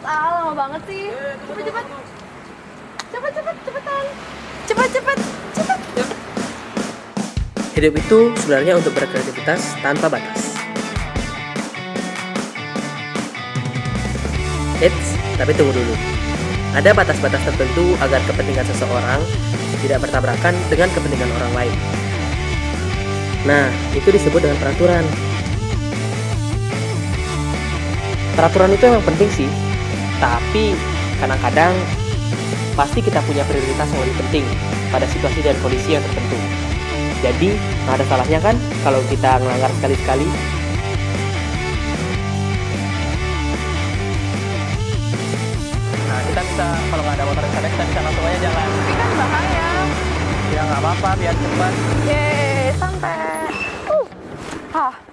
cepet ah, lama banget sih. Cepet cepet. Cepet cepet cepetan. Cepet cepet cepet. Hidup itu sebenarnya untuk berkreativitas tanpa batas. Eits, tapi tunggu dulu. Ada batas-batas tertentu agar kepentingan seseorang tidak bertabrakan dengan kepentingan orang lain. Nah, itu disebut dengan peraturan. Peraturan itu emang penting sih, tapi kadang-kadang pasti kita punya prioritas yang lebih penting pada situasi dan kondisi yang tertentu. Jadi, nggak ada salahnya kan kalau kita melanggar sekali-sekali. Nah, kita bisa, kalau nggak ada motor yang kita bisa langsung aja jalan. Tapi kan bahaya. Ya, nggak apa-apa, biar cepat. Yeay, sampai. Uh, ah.